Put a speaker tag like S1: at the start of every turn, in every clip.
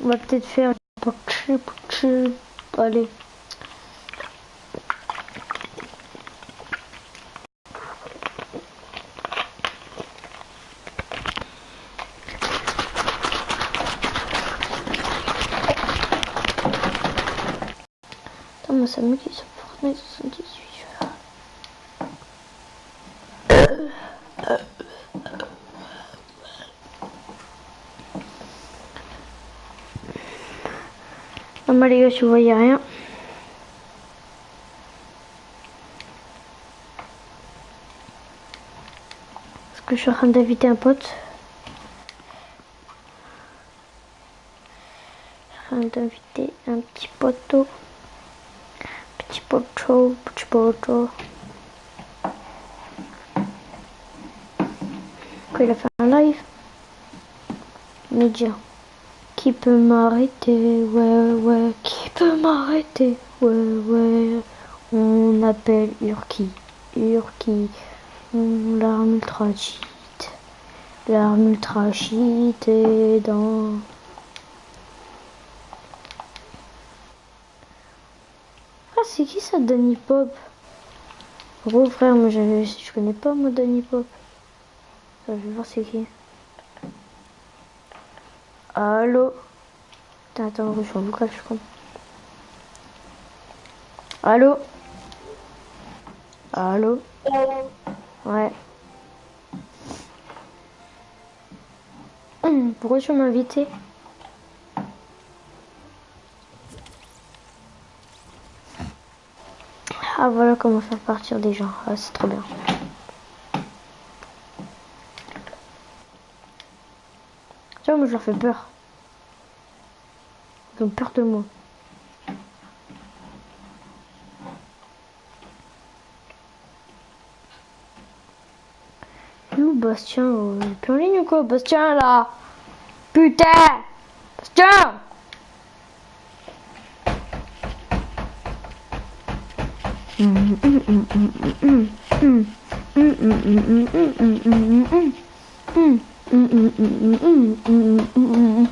S1: On va peut-être faire. Allez. Attends, moi ça me dit sur Fortnite 78. Les gars, si vous voyez rien. Parce que je suis en train d'inviter un pote? En train d'inviter un petit poteau. Petit poteau, petit poteau. Quoi, il a fait un live? Média. Qui peut m'arrêter Ouais, ouais. Qui peut m'arrêter Ouais, ouais. On appelle Urki. Urki. L'arme ultra cheat. L'arme ultra cheat est dans... Ah, c'est qui ça, Danny Pop? Gros frère, moi je, je connais pas moi Danny Pop. Je vais voir c'est qui. Allô Attends, je suis en vocal, je crois. Allô Allô Ouais. Pourquoi tu m'as invité? Ah voilà comment faire partir des gens. Ah, c'est trop bien. je leur fais peur. Ils ont peur de moi. Où Bastien oh, Il est plus en ligne ou quoi Bastien là Putain Bastien 嗯嗯嗯嗯嗯嗯嗯嗯嗯嗯。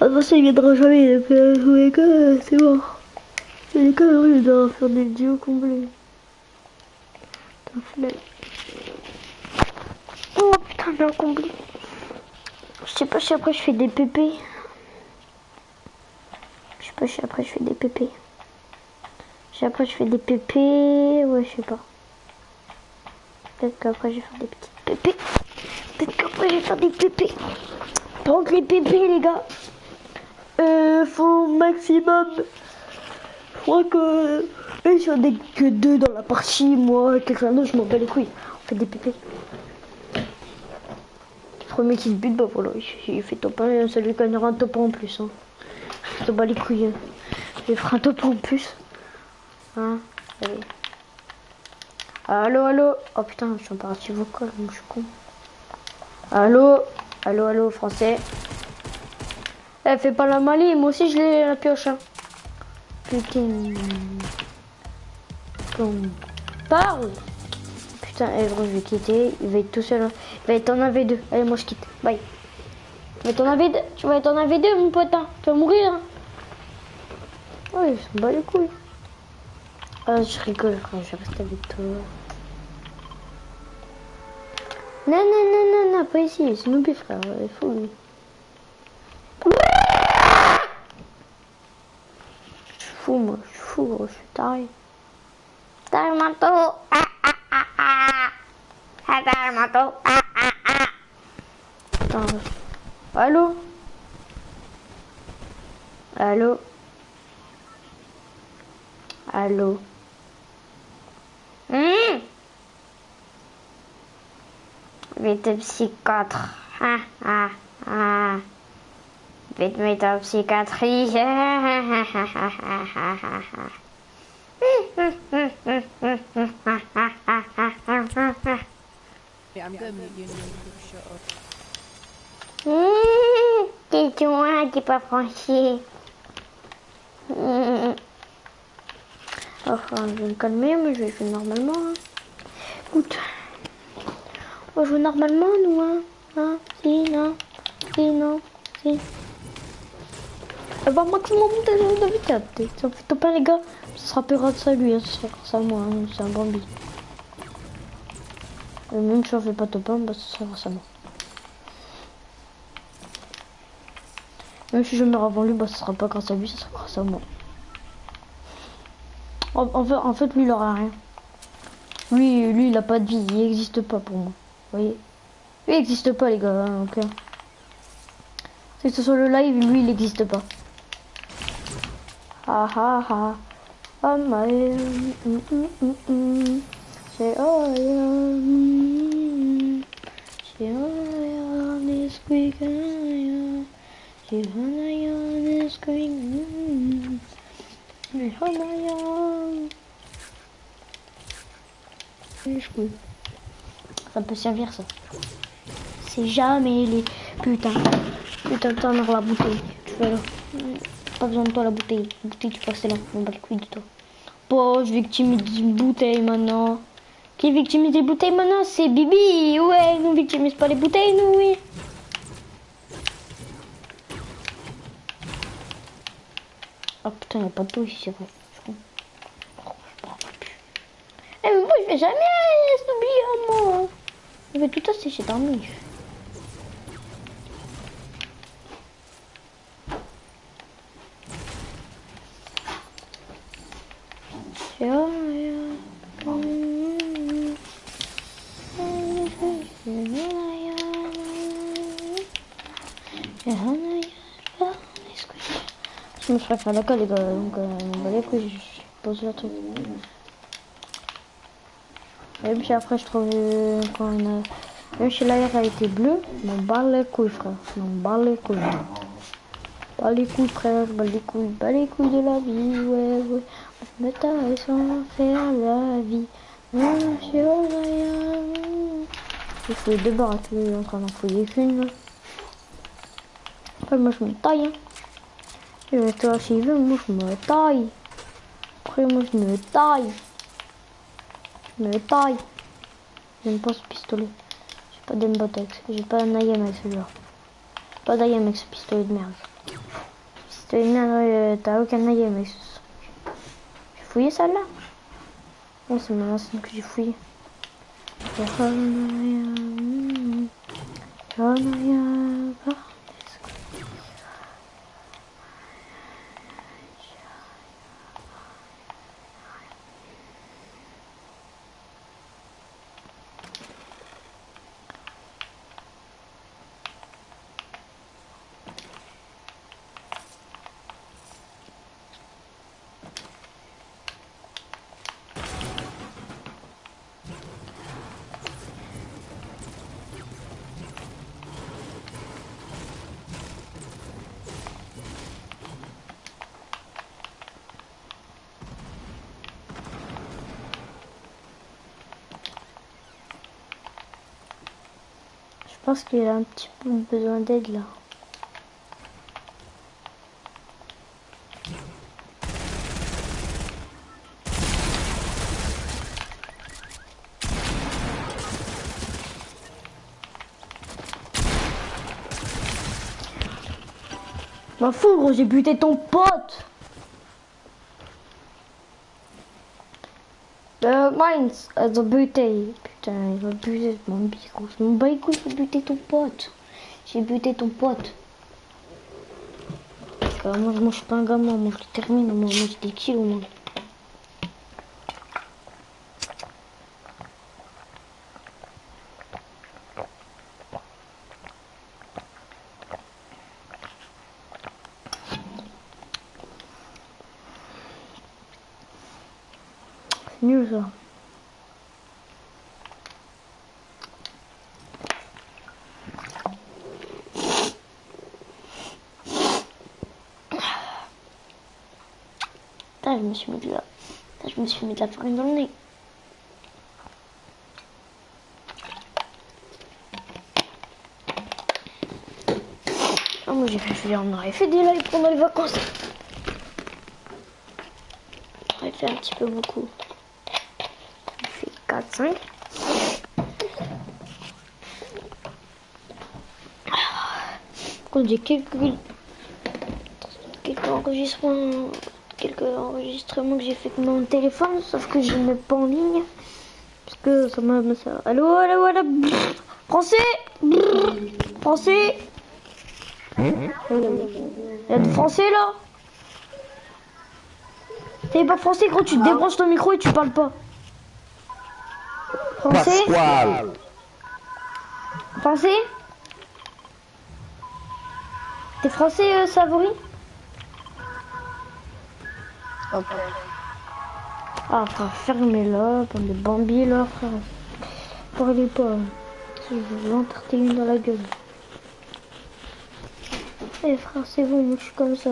S1: Ah, bah, ça, il viendra jamais. Donc, euh, ouais, que, c'est mort. C'est les calories, il doit faire des duos flemme. Oh putain, bien comblé. Je sais pas si après je fais des pépés. Je sais pas si après je fais des pépés. Sais après je fais des pépés. Ouais, je sais pas. Peut-être qu'après je vais faire des petites pépés. Peut-être qu'après je vais faire des pépés. Donc les pépés les gars. Euh, faut maximum. Je crois que. Eux, si on que deux dans la partie, moi, quelqu'un d'autre, je m'en bats les couilles. On fait des pépés. Premier qui se bute, bah voilà, il, fait top 1, ça lui gagnera un top 1 en plus. Hein. Je te bats les couilles. hein. Je ferai un top 1 en plus. Hein, allez. Allô, allô. Oh putain, je suis en partie vocale, donc je suis con. Allô, allô, allô, français. Eh, fais pas la malie, moi aussi je l'ai la pioche. Hein. Putain. Bon. Parle Putain, eh gros, je vais quitter. Il va être tout seul. hein. Il va être en AV2. Allez, moi je quitte. Bye. Tu vas être en AV2, tu vas être en AV2 mon pote. hein. Tu vas mourir. Hein. Ouais, il s'en bat les couilles. Ah, je rigole. Je reste avec toi. Non, non, non, non, non, pas ici. C'est Noobi, frère. Il faut. Je suis fou, moi. Je suis fou, gros. Je suis taré. Taré manteau. Ah, ah, ah, ah. Ah, manteau. Ah, ah, ah. Putain. Allô? Allô? Allô? Hum Vite psychiatre. Ah, ah, ah. Vite en psychiatrie.
S2: Yeah, I'm gonna mute you and you shut up.
S1: Hum, Tais-toi, t'es pas franchi. Hum. Enfin, je vais me calmer, mais je vais jouer normalement. hein. Écoute, on va jouer normalement, nous, hein. hein si, non, si, non, si. Eh ben, maximum de, de vitesse. Ça fait top 1, les gars. Ça sera pas grâce à lui, hein. ça sera grâce à moi. Hein. C'est un Bambi. Et même si on fait pas top 1, bah, ça sera grâce à moi. Même si je meurs avant lui, bah, ça sera pas grâce à lui, ça sera grâce à moi. En, fait, lui, il aura rien. Lui, lui, il a pas de vie, il existe pas pour moi. Vous voyez? Lui, il existe pas, les gars, hein, ok C'est que ce soit le live, lui, il existe pas. Ah ah ah. Oh my. Mm, mm, mm, mm. Say oh yeah. Say oh yeah. This quick oh yeah. Mm. Say oh yeah. Ça peut servir ça. C'est jamais les putain. Putain, t'en la bouteille. Tu fais là. Pas besoin de toi la bouteille. La bouteille tu passes là. On bat couilles de toi. Bon, je victimise une bouteille maintenant. Qui victimise les bouteilles maintenant? C'est Bibi. Ouais, nous victimise pas les bouteilles, nous, oui. Ah putain, y'a pas d'eau ici, c'est vrai. Je. Oh. Eh, mais moi, je vais jamais s'oublier, moi. Je vais tout sécher dans le Je me ferais faire les gars, donc euh, bah, les couilles, je pose le truc. Et puis après, je trouve euh, quand on a... Même si l'air a été bleu, je m'en bats les couilles, frère. Je m'en bats les couilles. Bats les couilles, frère, bats les couilles, bats les couilles de la vie, ouais, ouais. On se met à sans faire la vie. Je. Il faut deux barres, tu es en train d'en fouiller qu'une. Après, moi, je me taille, hein. Toi, s'il veut, moi, je me taille. Après, moi, je me taille. Je me taille. J'aime pas ce pistolet. J'ai pas d'aimbot avec J'ai pas un IM avec celui-là. Pas ce pistolet de merde. Pistolet de merde, euh, t'as aucun truc. J'ai fouillé celle-là Oh, c'est mon ancienne que j'ai fouillé. Pense qu'il a un petit peu besoin d'aide là. M'en fous gros, j'ai buté ton pote Euh, Mines, ont buté. Il va buter mon bico. Je m'en bats les couilles, faut buter ton pote. J'ai buté ton pote. Moi, je mange pas un gamin, moi je termine, moi je mange des kills, moi. C'est nul ça. Putain, je me suis mis de la... Je me suis mis de la farine dans le nez. Ah, moi j'ai fait, on aurait fait des lives pendant les vacances. On aurait fait un petit peu beaucoup. On fait 4, 5. Quand j'ai quelques quelques enregistrements quelques enregistrements que j'ai fait avec mon téléphone sauf que je ne mets pas en ligne. Parce que ça m'a ça allô allô allô français français. A de français là? T'es pas français gros tu débranches ton micro et tu parles pas. Français?
S3: Pasquale.
S1: français? T'es français euh, Ah, frère, fermez-la, bande de bambi, là, frère. Parlez pas. Je vais l'enterrer dans la gueule. Eh, frère, c'est bon, je suis comme ça.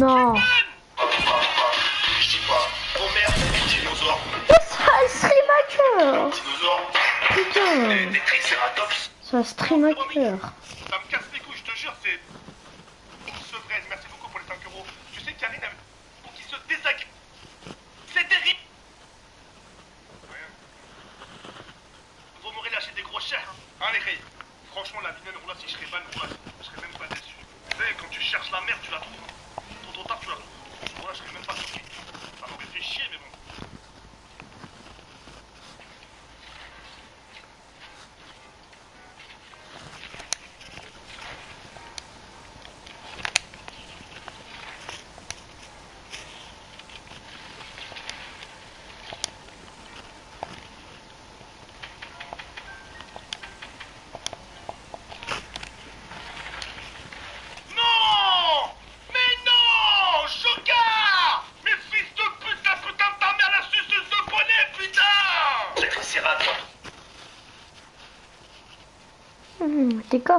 S1: Non.
S4: Je dis pas, oh merde, des dinosaures.
S1: Ça, stream.
S4: Dinosaures,
S1: Putain.
S4: des, des tricératops.
S1: Ça, stream.
S4: Ça me casse les couilles, je te jure, c'est. Une sevresse, merci beaucoup pour les 5 euros. Tu sais, Karine, pour qu'il se désagrège. C'est terrible. Vous m'aurez lâché des gros chers, hein, les filles Franchement, la vilaine roulade, si je serais ban, roulade, je serais même pas déçu. Tu sais, quand tu cherches la merde, tu la trouves. Tôt ou tard, tu la trouves. Voilà, je serais même pas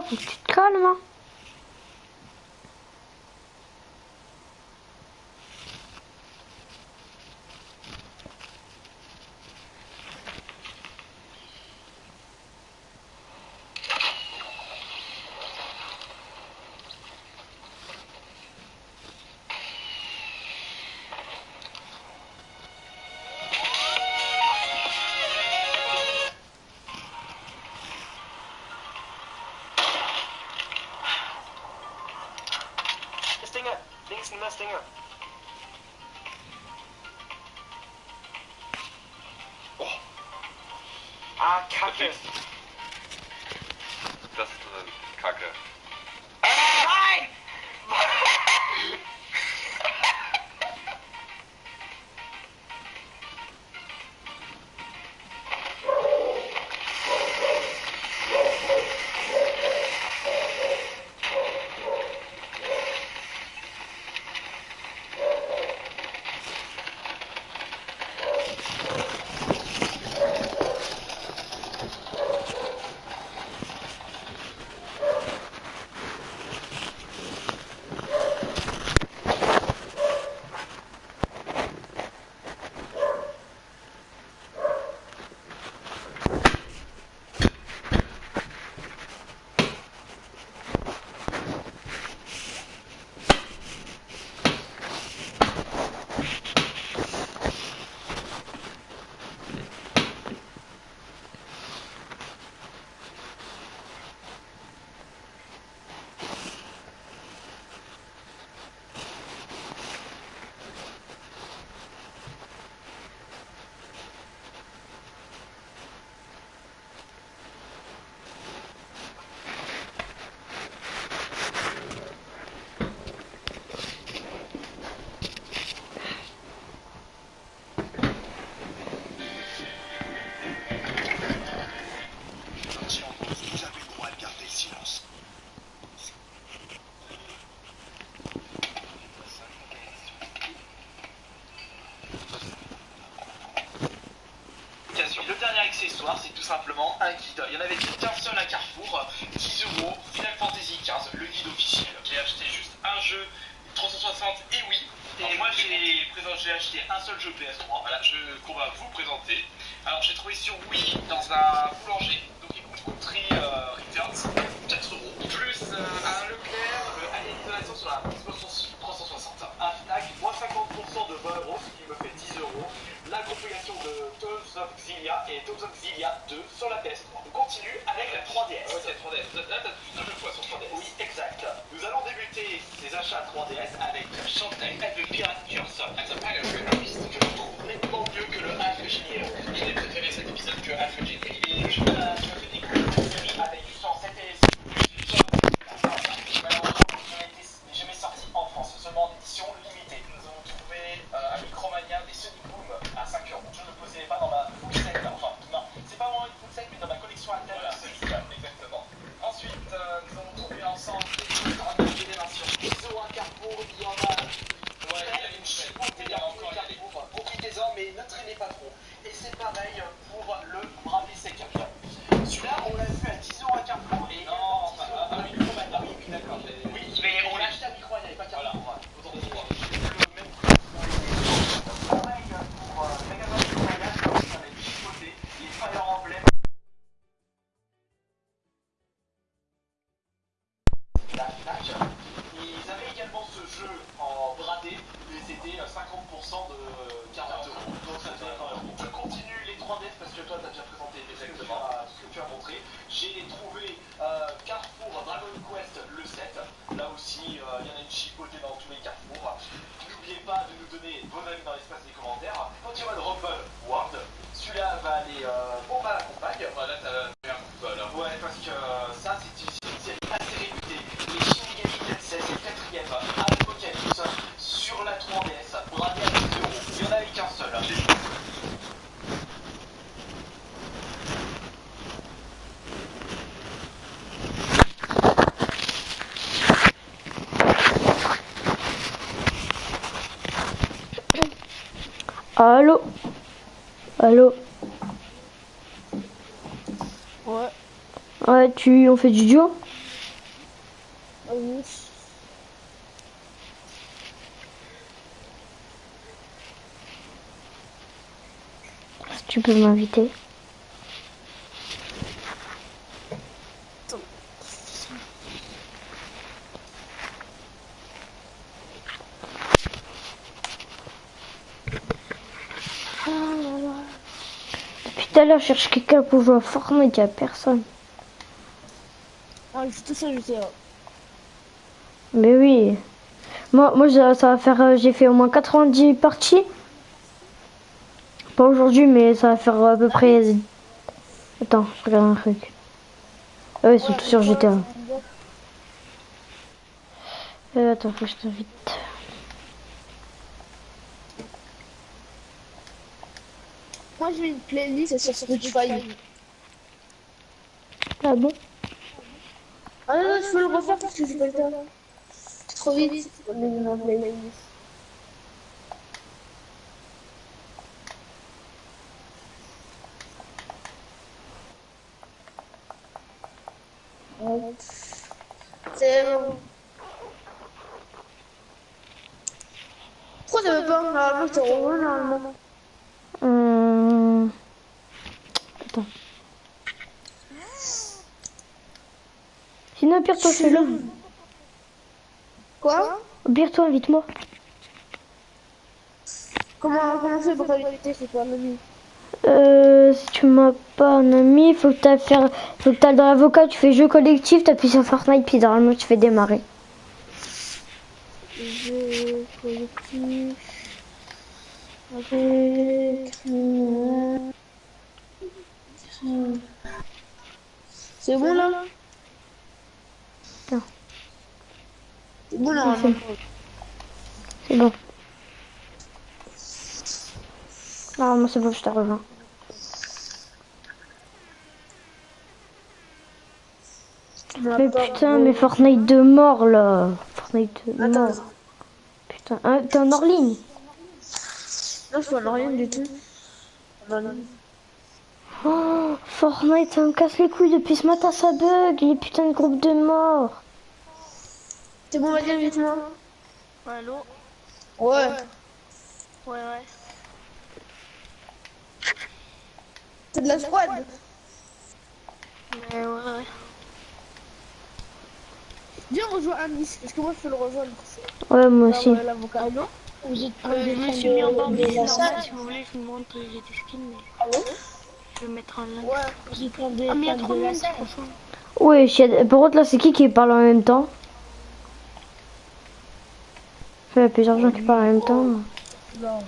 S1: faut que tu hein.
S3: Mesdinger! Links ein Mesdinger! Oh. Ah, Kacke!
S5: Das ist,
S3: das ist Kacke. Well, yes,
S1: Allô? Allô?
S2: Ouais.
S1: Ouais, tu, on fait du duo?
S5: Ah oui.
S1: Tu peux m'inviter Je cherche quelqu'un pour jouer à Fortnite, il n'y a personne.
S5: Ah, je suis tout seul, j'étais là.
S1: Mais oui. Moi, moi ça, ça va faire. euh, J'ai fait au moins 90 parties. Pas aujourd'hui, mais ça va faire à peu près. Attends, je regarde un truc. Ah ouais, ils sont tous sur GTA. Euh, attends, faut que je t'invite.
S5: Moi, j'ai une playlist sur Spotify.
S1: Ah bon
S5: Ah non, non, je peux le refaire parce que j'ai pas le temps. C'est trop vite. On est dans la playlist. C'est bon. Pourquoi ça veut pas Normalement, je te revois normalement.
S1: Sinon, au pire, toi, fais-le.
S5: Quoi?
S1: Au pire, toi, invite-moi.
S5: Comment, comment c'est pour t'inviter C'est pas ami.
S1: Euh, si tu m'as pas un ami, faut que t'ailles faire, faut que t'ailles dans l'avocat, tu fais jeu collectif, t'appuies sur Fortnite, puis normalement tu fais démarrer.
S5: Jeu collectif avec C'est bon là?
S1: Non.
S5: C'est bon là
S1: Non, c'est bon. C'est bon. Normalement c'est bon, je te rejoins. Mais putain, mais Fortnite de mort là. Fortnite de
S5: Attends,
S1: mort. Putain, hein, t'es en hors ligne
S5: non je vois rien du tout. Non, non.
S1: Oh, Fortnite, ça me casse les couilles depuis ce matin, ça bug. Les putains de groupes de morts.
S5: C'est bon, vas-y, invite-moi.
S2: Allô
S5: Ouais.
S2: Ouais, ouais.
S5: C'est de la squad.
S2: Ouais, ouais, ouais.
S5: Viens rejoindre Anis, parce que moi je peux le rejoindre.
S1: Ouais, moi aussi.
S5: Ouais, l'avocat. Allô Vous êtes
S2: Euh, je me suis mis en bord
S5: de la salle
S2: si vous voulez, je vous montre, j'ai des skins, mais
S5: Allô
S2: je vais mettre lien.
S5: Ouais, des
S2: Ah, mais il y a
S5: fans
S2: trop de
S5: de la
S2: monde,
S5: salle.
S2: franchement.
S1: Ouais, je suis- par contre là, c'est qui qui parle en même temps? Il y a plusieurs gens qui parlent en même temps.
S5: Non.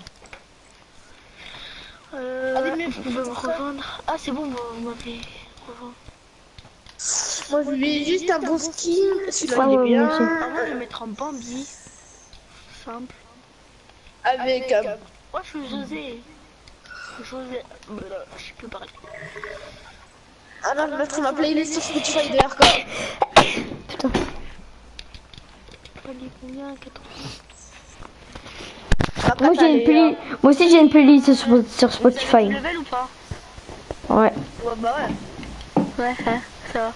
S2: Euh,
S5: Allez, mais
S2: vous pouvez me rejoindre. Ah, c'est bon, vous vous m'avez rejoint.
S5: Moi je ai juste un bon skin. Celui-là
S1: Ah
S5: il est
S1: ouais,
S5: bien.
S1: moi.
S2: Ah, je vais mettre en Bambi. Simple.
S5: Avec un.
S2: Moi, je suis José. Je plus parler.
S5: Ah non, je vais mettre ma playlist sur Spotify de
S2: combien? 80
S1: Moi j'ai une playlist. Moi aussi j'ai une playlist sur, sur Spotify.
S2: Level ou pas?
S1: Ouais.
S5: Ouais, bah ouais.
S2: Ouais, ça va.